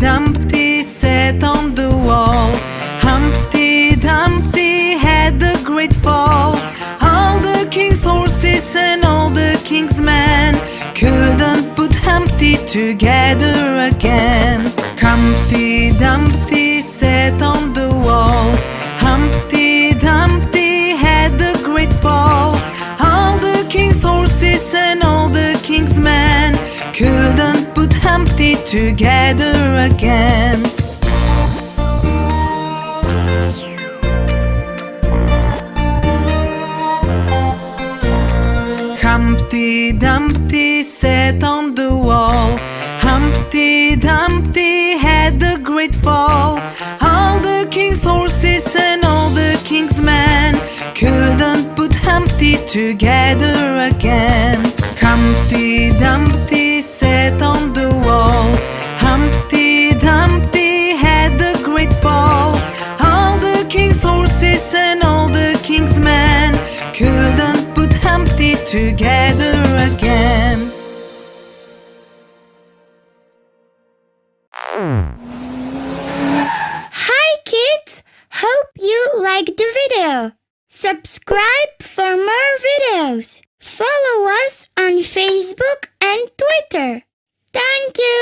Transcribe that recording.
Dumpty sat on the wall. Humpty Dumpty had a great fall. All the king's horses and all the king's men couldn't put Humpty together again. Humpty Dumpty sat on the wall. Humpty Dumpty had a great fall. All the king's horses and all the king's men couldn't Humpty together again. Humpty Dumpty sat on the wall. Humpty Dumpty had a great fall. All the king's horses and all the king's men couldn't put Humpty together again. Humpty Dumpty king's horses and all the king's men couldn't put Humpty together again. Hi kids! Hope you liked the video. Subscribe for more videos. Follow us on Facebook and Twitter. Thank you.